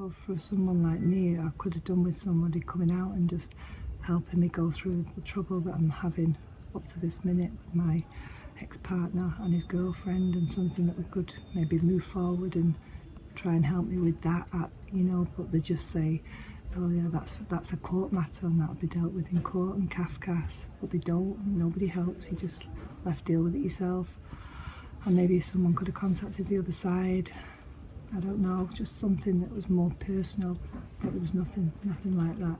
Or for someone like me, I could have done with somebody coming out and just helping me go through the trouble that I'm having up to this minute with my ex-partner and his girlfriend and something that we could maybe move forward and try and help me with that, at, you know, but they just say, oh yeah, that's that's a court matter and that'll be dealt with in court and Cafcass, but they don't, nobody helps, you just left deal with it yourself. And maybe someone could have contacted the other side, I don't know, just something that was more personal, but there was nothing, nothing like that.